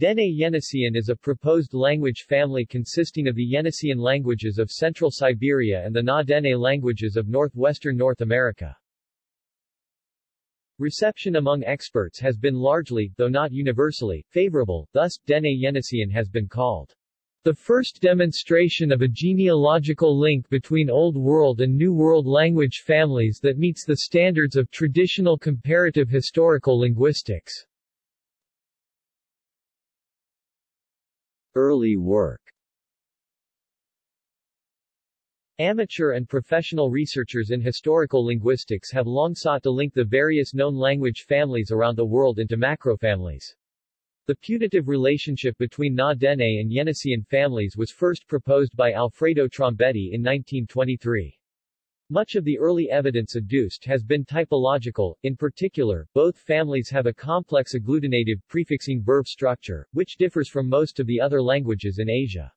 Dene Yeniseian is a proposed language family consisting of the Yeniseian languages of central Siberia and the Na-Dene languages of northwestern North America. Reception among experts has been largely, though not universally, favorable, thus, Dene Yeniseian has been called the first demonstration of a genealogical link between Old World and New World language families that meets the standards of traditional comparative historical linguistics. Early work Amateur and professional researchers in historical linguistics have long sought to link the various known language families around the world into macrofamilies. The putative relationship between Na-Dene and Yeniseian families was first proposed by Alfredo Trombetti in 1923. Much of the early evidence adduced has been typological, in particular, both families have a complex agglutinative prefixing verb structure, which differs from most of the other languages in Asia.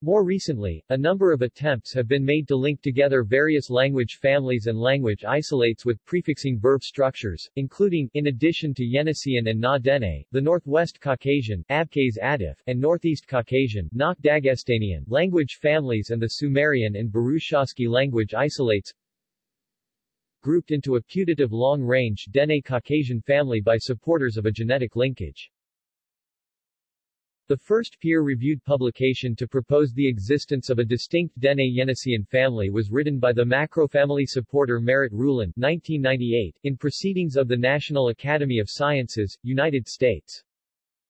More recently, a number of attempts have been made to link together various language families and language isolates with prefixing verb structures, including, in addition to Yeniseian and Na-Dene, the Northwest Caucasian Abkhaz Adyghe, and Northeast Caucasian Nakh Dagestanian language families and the Sumerian and Burushaski language isolates grouped into a putative long-range Dene Caucasian family by supporters of a genetic linkage. The first peer-reviewed publication to propose the existence of a distinct Dene Yeniseian family was written by the macrofamily supporter Merritt Ruhlen 1998, in Proceedings of the National Academy of Sciences, United States.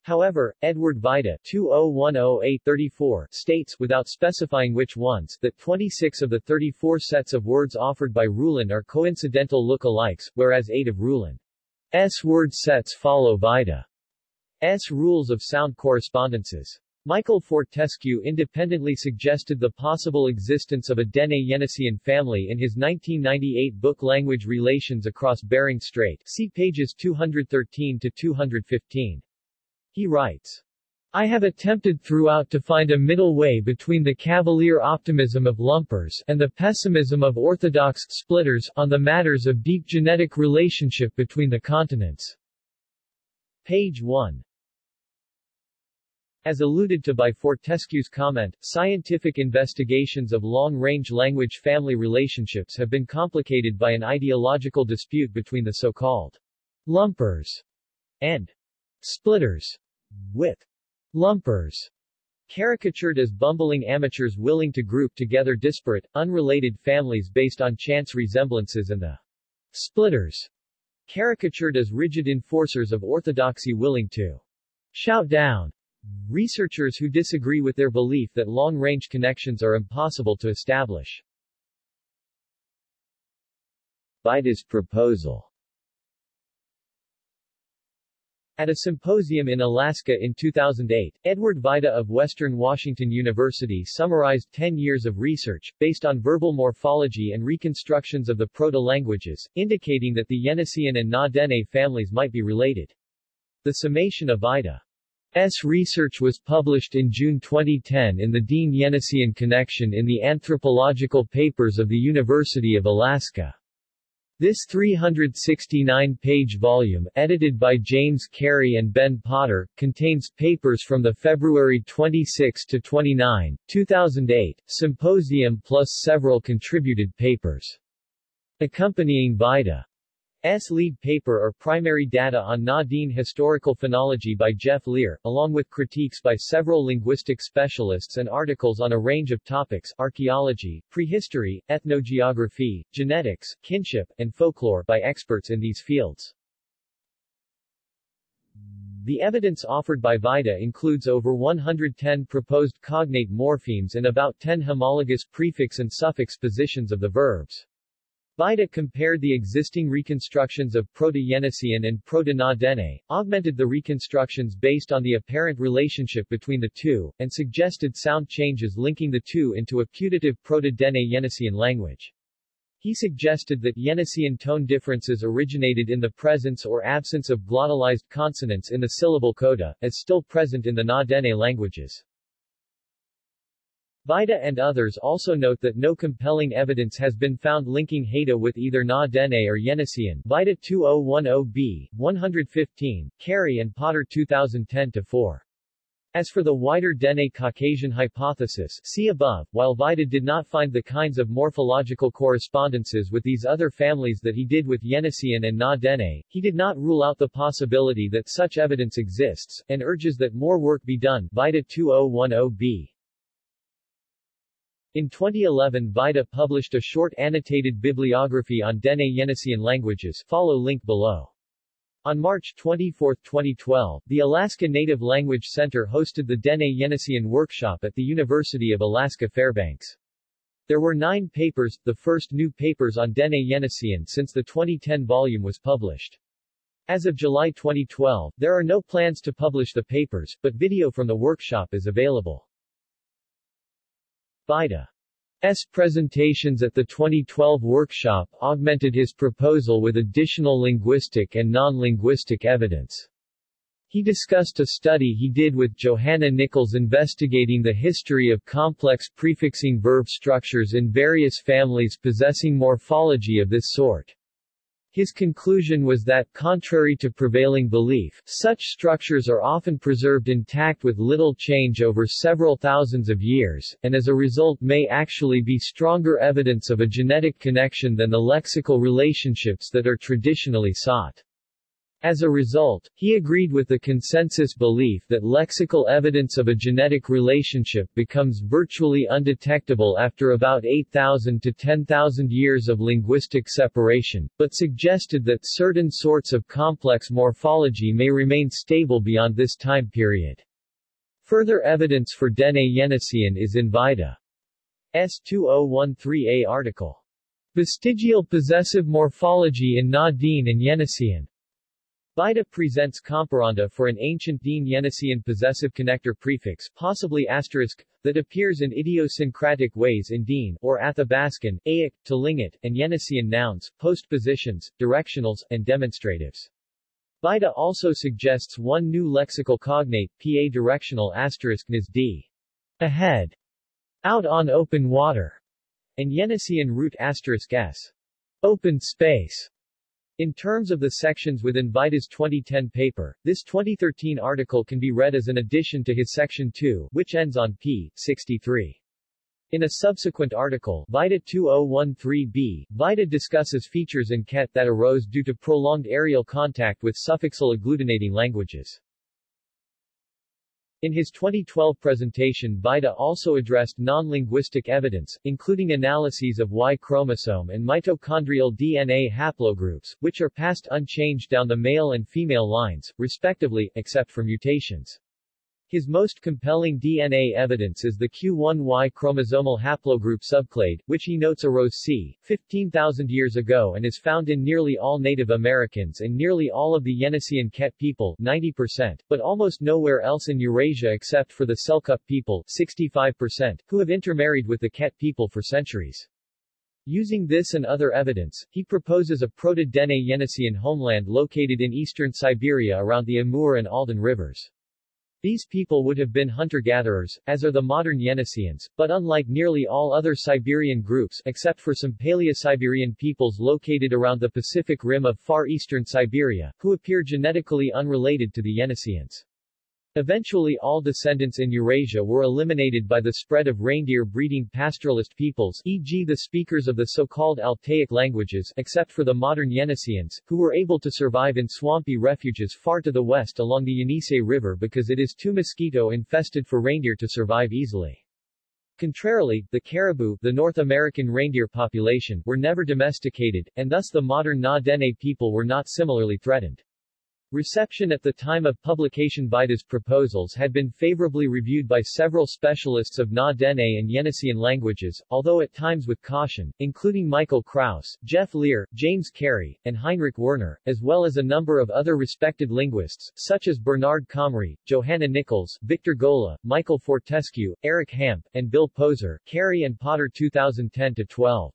However, Edward Vajda 2010-834 states, without specifying which ones, that 26 of the 34 sets of words offered by Ruhlen are coincidental look-alikes, whereas 8 of Ruhlen's word sets follow Vajda. S. Rules of Sound Correspondences. Michael Fortescue independently suggested the possible existence of a Dene Yeniseian family in his 1998 book Language Relations Across Bering Strait see pages 213 to 215. He writes, I have attempted throughout to find a middle way between the cavalier optimism of lumpers and the pessimism of orthodox splitters on the matters of deep genetic relationship between the continents. Page 1. As alluded to by Fortescue's comment, scientific investigations of long-range language family relationships have been complicated by an ideological dispute between the so-called lumpers and splitters, with lumpers caricatured as bumbling amateurs willing to group together disparate, unrelated families based on chance resemblances and the splitters caricatured as rigid enforcers of orthodoxy willing to shout down Researchers who disagree with their belief that long-range connections are impossible to establish. Vajda's proposal At a symposium in Alaska in 2008, Edward Vajda of Western Washington University summarized 10 years of research, based on verbal morphology and reconstructions of the proto-languages, indicating that the Yeniseian and Na-Dene families might be related. The summation of Vajda S. research was published in June 2010 in the Dene Yeniseian Connection in the Anthropological Papers of the University of Alaska. This 369-page volume, edited by James Kari and Ben Potter, contains papers from the February 26-29, 2008, symposium plus several contributed papers. Accompanying Vajda S. lead paper are primary data on Na-Dene historical phonology by Jeff Leer, along with critiques by several linguistic specialists and articles on a range of topics archaeology, prehistory, ethnogeography, genetics, kinship, and folklore by experts in these fields. The evidence offered by Vajda includes over 110 proposed cognate morphemes and about 10 homologous prefix and suffix positions of the verbs. Vajda compared the existing reconstructions of Proto-Yeniseian and Proto-Na-Dene, augmented the reconstructions based on the apparent relationship between the two, and suggested sound changes linking the two into a putative Proto-Dene Yeniseian language. He suggested that Yeniseian tone differences originated in the presence or absence of glottalized consonants in the syllable coda, as still present in the Na-Dene languages. Vajda and others also note that no compelling evidence has been found linking Haida with either Na Dene or Yeniseian Vajda 2010b, 115, Kari and Potter 2010-4. As for the wider Dene Caucasian hypothesis see above, while Vajda did not find the kinds of morphological correspondences with these other families that he did with Yeniseian and Na Dene, he did not rule out the possibility that such evidence exists, and urges that more work be done Vajda 2010b. In 2011 Vajda published a short annotated bibliography on Dene Yeniseian languages follow link below. On March 24, 2012, the Alaska Native Language Center hosted the Dene Yeniseian workshop at the University of Alaska Fairbanks. There were nine papers, the first new papers on Dene Yeniseian since the 2010 volume was published. As of July 2012, there are no plans to publish the papers, but video from the workshop is available. Vajda's presentations at the 2012 workshop augmented his proposal with additional linguistic and non-linguistic evidence. He discussed a study he did with Johanna Nichols investigating the history of complex prefixing verb structures in various families possessing morphology of this sort. His conclusion was that, contrary to prevailing belief, such structures are often preserved intact with little change over several thousands of years, and as a result may actually be stronger evidence of a genetic connection than the lexical relationships that are traditionally sought. As a result, he agreed with the consensus belief that lexical evidence of a genetic relationship becomes virtually undetectable after about 8,000 to 10,000 years of linguistic separation, but suggested that certain sorts of complex morphology may remain stable beyond this time period. Further evidence for Dene Yeniseian is in Vajda. S2013a article. Vestigial possessive morphology in Na-Dene and Yeniseian. Vajda presents comparanda for an ancient Dene Yeniseian possessive connector prefix possibly asterisk, that appears in idiosyncratic ways in Dene or Athabascan, Eyak, Tlingit, and Yeniseian nouns, postpositions, directionals, and demonstratives. Vajda also suggests one new lexical cognate, pa directional asterisk nis d. Ahead. Out on open water. And Yeniseian root asterisk s. Open space. In terms of the sections within Vajda's 2010 paper, this 2013 article can be read as an addition to his section 2, which ends on p. 63. In a subsequent article, Vajda 2013b, Vajda discusses features in Ket that arose due to prolonged areal contact with suffixal agglutinating languages. In his 2012 presentation Vajda also addressed non-linguistic evidence, including analyses of Y chromosome and mitochondrial DNA haplogroups, which are passed unchanged down the male and female lines, respectively, except for mutations. His most compelling DNA evidence is the Q1Y chromosomal haplogroup subclade, which he notes arose c. 15,000 years ago and is found in nearly all Native Americans and nearly all of the Yeniseian Ket people 90%, but almost nowhere else in Eurasia except for the Selkup people 65%, who have intermarried with the Ket people for centuries. Using this and other evidence, he proposes a Proto-Dene Yeniseian homeland located in eastern Siberia around the Amur and Aldan rivers. These people would have been hunter-gatherers, as are the modern Yeniseians, but unlike nearly all other Siberian groups except for some Paleo-Siberian peoples located around the Pacific Rim of far eastern Siberia, who appear genetically unrelated to the Yeniseians. Eventually all descendants in Eurasia were eliminated by the spread of reindeer-breeding pastoralist peoples e.g. the speakers of the so-called Altaic languages except for the modern Yeniseians, who were able to survive in swampy refuges far to the west along the Yenisei River because it is too mosquito-infested for reindeer to survive easily. Contrarily, the caribou, the North American reindeer population, were never domesticated, and thus the modern Na-Dene people were not similarly threatened. Reception at the time of publication Vajda's proposals had been favorably reviewed by several specialists of Na-Dene and Yeniseian languages, although at times with caution, including Michael Krauss, Jeff Leer, James Kari, and Heinrich Werner, as well as a number of other respected linguists, such as Bernard Comrie, Johanna Nichols, Victor Golla, Michael Fortescue, Eric Hamp, and Bill Poser, Kari and Potter 2010-12.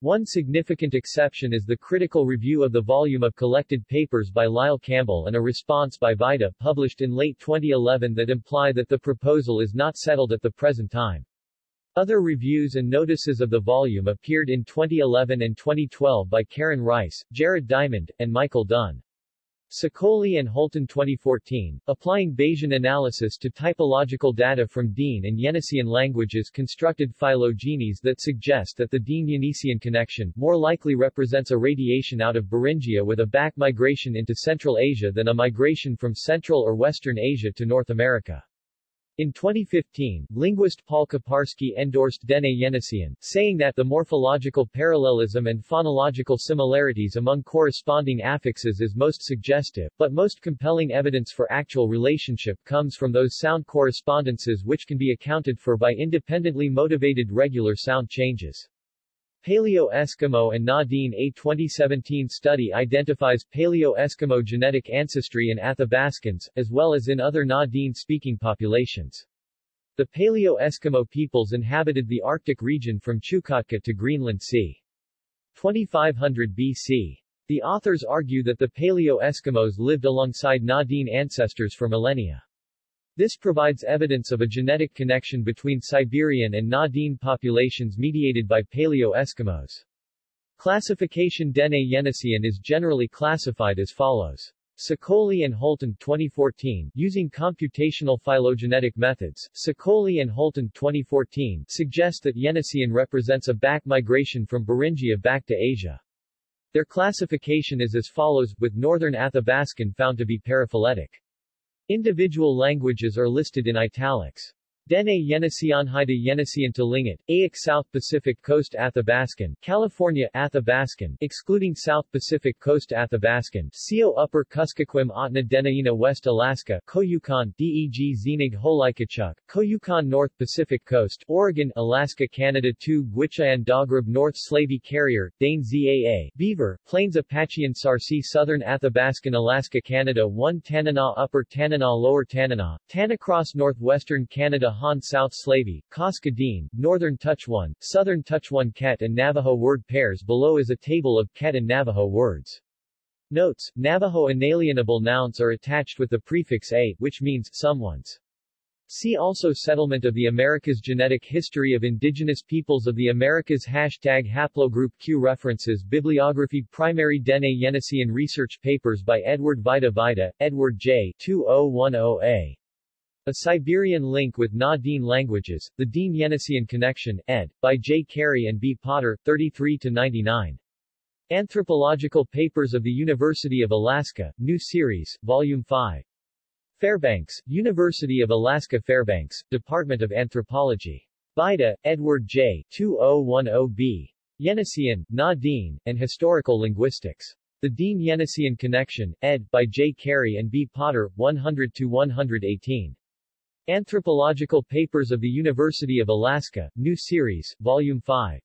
One significant exception is the critical review of the volume of collected papers by Lyle Campbell and a response by Vajda published in late 2011 that imply that the proposal is not settled at the present time. Other reviews and notices of the volume appeared in 2011 and 2012 by Keren Rice, Jared Diamond, and Michael Dunn. Sicoli and Holton 2014, applying Bayesian analysis to typological data from Dene and Yeniseian languages constructed phylogenies that suggest that the Dene-Yeniseian connection more likely represents a radiation out of Beringia with a back migration into Central Asia than a migration from Central or Western Asia to North America. In 2015, linguist Paul Kiparsky endorsed Dene Yeniseian, saying that the morphological parallelism and phonological similarities among corresponding affixes is most suggestive, but most compelling evidence for actual relationship comes from those sound correspondences which can be accounted for by independently motivated regular sound changes. Paleo-Eskimo and Na-Dene A 2017 study identifies Paleo-Eskimo genetic ancestry in Athabascans, as well as in other Na-Dene speaking populations. The Paleo-Eskimo peoples inhabited the Arctic region from Chukotka to Greenland c. 2500 BC. The authors argue that the Paleo-Eskimos lived alongside Na-Dene ancestors for millennia. This provides evidence of a genetic connection between Siberian and Na-Dene populations mediated by Paleo-Eskimos. Classification Dene Yeniseian is generally classified as follows. Sicoli and Holton 2014, using computational phylogenetic methods, Sicoli and Holton 2014 suggest that Yeniseian represents a back migration from Beringia back to Asia. Their classification is as follows, with northern Athabascan found to be paraphyletic. Individual languages are listed in italics. Dene Yeniseianhida Yeniseian Tlingit, Eyak South Pacific Coast Athabascan, California Athabascan, excluding South Pacific Coast Athabascan, Sio Upper Kuskokwim Ahtna Denaina West Alaska, Koyukon, Deg Xinag Holikachuk, Koyukon North Pacific Coast, Oregon, Alaska Canada 2 Gwich'in Daghrib North Slavey Carrier, Dane Zaa, Beaver, Plains Apachean Sarsi Southern Athabascan Alaska Canada 1 Tanana Upper Tanana Lower Tanana, Tanacross Northwestern Canada Han South Slavey, Cascadine, Northern Tuchwan, Southern Tuchwan Ket and Navajo word pairs below is a table of Ket and Navajo words. Notes, Navajo inalienable nouns are attached with the prefix a, which means someone's. See also Settlement of the Americas Genetic History of Indigenous Peoples of the Americas Hashtag Haplogroup Q References Bibliography Primary Dene Yeniseian Research Papers by Edward Vajda Vajda, Edward J. 2010a. A Siberian Link with Na-Dene Languages, The Dene-Yeniseian Connection, ed. by J. Kari and B. Potter, 33-99. Anthropological Papers of the University of Alaska, New Series, Volume 5. Fairbanks, University of Alaska Fairbanks, Department of Anthropology. Vajda, Edward J. 2010b. Yeniseian, Na-Dene, and Historical Linguistics. The Dene-Yeniseian Connection, ed. by J. Kari and B. Potter, 100-118. Anthropological Papers of the University of Alaska, New Series, Volume 5.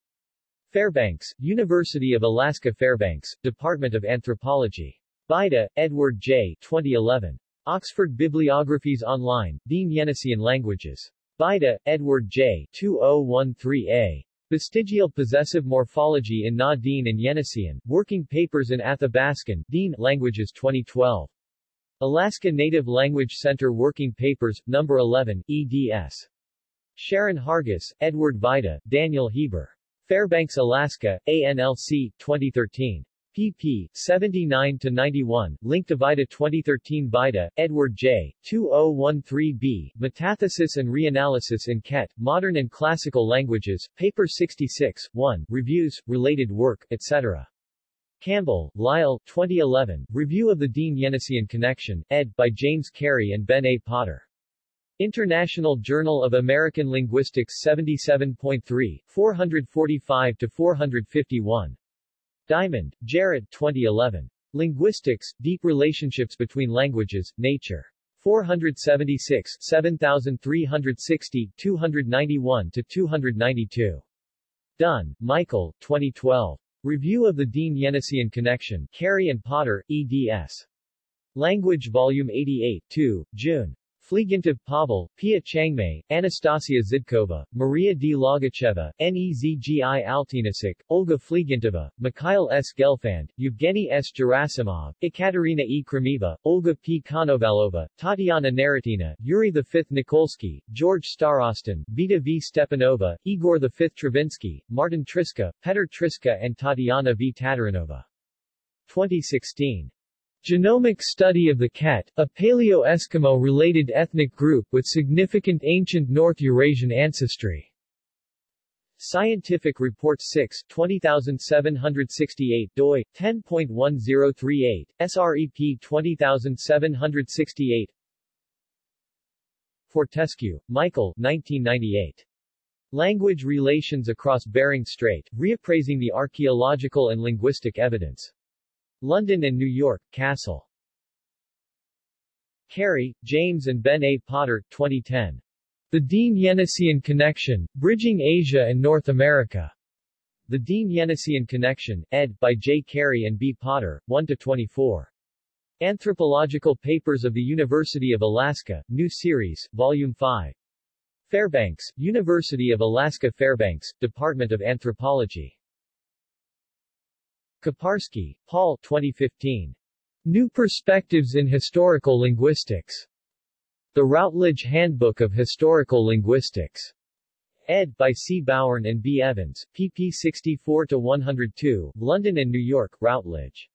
Fairbanks, University of Alaska Fairbanks, Department of Anthropology. Vajda, Edward J. 2011. Oxford Bibliographies Online, Dene Yeniseian Languages. Vajda, Edward J. 2013a. Vestigial Possessive Morphology in Na-Dene and Yeniseian, Working Papers in Athabascan, Dene Languages 2012. Alaska Native Language Center Working Papers, No. 11, eds. Sharon Hargus, Edward Vajda, Daniel Hieber. Fairbanks, Alaska, ANLC, 2013. pp. 79-91, Link to Vajda 2013 Vajda, Edward J., 2013b, Metathesis and Reanalysis in Ket, Modern and Classical Languages, Paper 66, 1, Reviews, Related Work, etc. Campbell, Lyle, 2011, Review of the Dene-Yeniseian Connection, ed. by James Kari and Ben A. Potter. International Journal of American Linguistics 77.3, 445-451. Diamond, Jared, 2011. Linguistics, Deep Relationships Between Languages, Nature. 476, 7360, 291-292. Dunn, Michael, 2012. Review of the Dene-Yeniseian Connection, Kari and Potter, eds. Language Volume 88, 2, June. Flegontov Pavel, Piya Changmai, Anastasia Zidkova, Maria D. Logacheva, Nezgi Altinasik, Olga Flegontova, Mikhail S. Gelfand, Evgeny S. Gerasimov, Ekaterina E. Khrameeva, Olga P. Konovalova, Tatiana Neretina, Yuri V. Nikolsky, George Starostin, Vita V. Stepanova, Igor V. Travinsky, Martin Triska, Petr Triska and Tatiana V. Tatarinova. 2016 Genomic study of the Ket, a Paleo-Eskimo-related ethnic group with significant ancient North Eurasian ancestry. Scientific Reports 6 20768 doi 10.1038 SREP 20768 Fortescue, Michael 1998 Language Relations Across Bering Strait, Reappraising the Archaeological and Linguistic Evidence London and New York, Cassell. Kari, James and Ben A. Potter, 2010. The Dene-Yeniseian Connection, Bridging Asia and North America. The Dene-Yeniseian Connection, ed. by J. Kari and B. Potter, 1-24. Anthropological Papers of the University of Alaska, New Series, Volume 5. Fairbanks, University of Alaska Fairbanks, Department of Anthropology. Kiparsky, Paul 2015. New Perspectives in Historical Linguistics. The Routledge Handbook of Historical Linguistics. Ed. by C. Bowern and B. Evans, pp 64-102, London and New York, Routledge.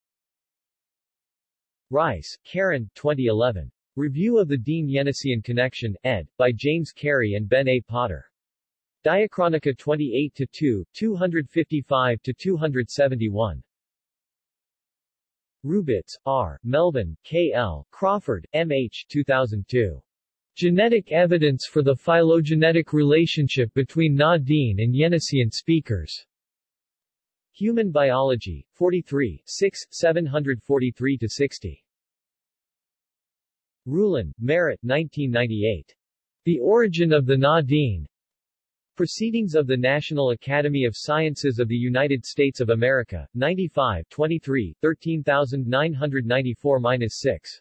Rice, Keren, 2011. Review of the Dene-Yeniseian Connection, ed., by James Kari and Ben A. Potter. Diachronica 28-2, 255-271. Rubicz, R., Melvin, K. L., Crawford, M. H. 2002. Genetic Evidence for the Phylogenetic Relationship Between Na-Dene and Yeniseian Speakers. Human Biology, 43, 6, 743-60. Ruhlen, Merritt 1998. The Origin of the Na-Dene. Proceedings of the National Academy of Sciences of the United States of America, 95 23, 13994-6.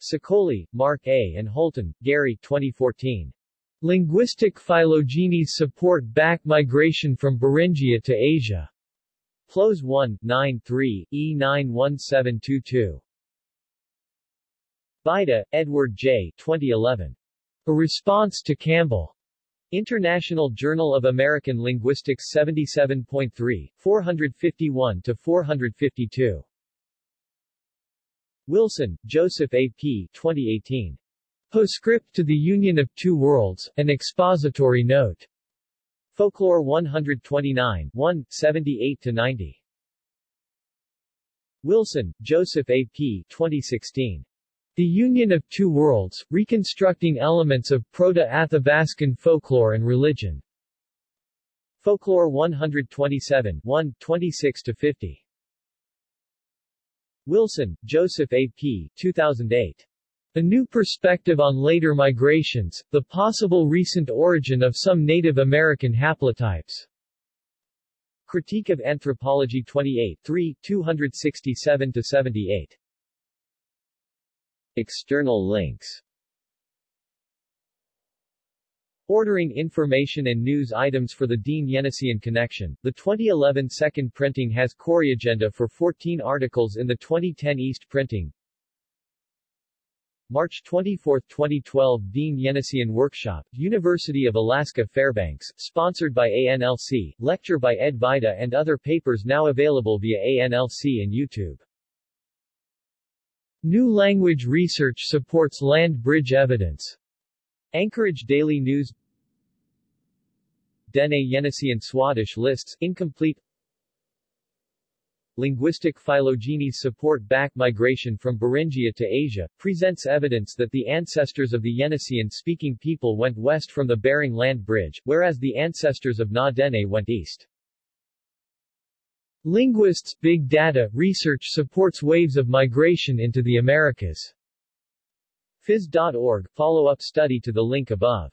Sicoli, Mark A. and Holton, Gary 2014. Linguistic Phylogenies Support Back Migration from Beringia to Asia. PLOS 1, 9 3, E91722. Vajda, Edward J. 2011. A Response to Campbell. International Journal of American Linguistics 77.3, 451-452. Wilson, Joseph A. P. 2018. Postscript to the Union of Two Worlds, an expository note. Folklore 129, 1, 78-90. Wilson, Joseph A. P. 2016. The Union of Two Worlds, Reconstructing Elements of Proto-Athabascan Folklore and Religion. Folklore 127, 1, 26-50. Wilson, Joseph A. P. 2008. A New Perspective on Later Migrations, The Possible Recent Origin of Some Native American Haplotypes. Critique of Anthropology 28, 3, 267-78. External links Ordering information and news items for the Dene-Yeniseian Connection. The 2011 second printing has agenda for 14 articles in the 2010 East printing. March 24, 2012 Dene-Yeniseian Workshop, University of Alaska Fairbanks, sponsored by ANLC, lecture by Ed Vajda and other papers now available via ANLC and YouTube. New language research supports land bridge evidence. Anchorage Daily News Dene Yeniseian Swadesh lists, incomplete Linguistic phylogenies support back migration from Beringia to Asia, presents evidence that the ancestors of the Yeniseian-speaking people went west from the Bering Land Bridge, whereas the ancestors of Na-Dene went east. Linguists' big data research supports waves of migration into the Americas. Phys.org, follow-up study to the link above.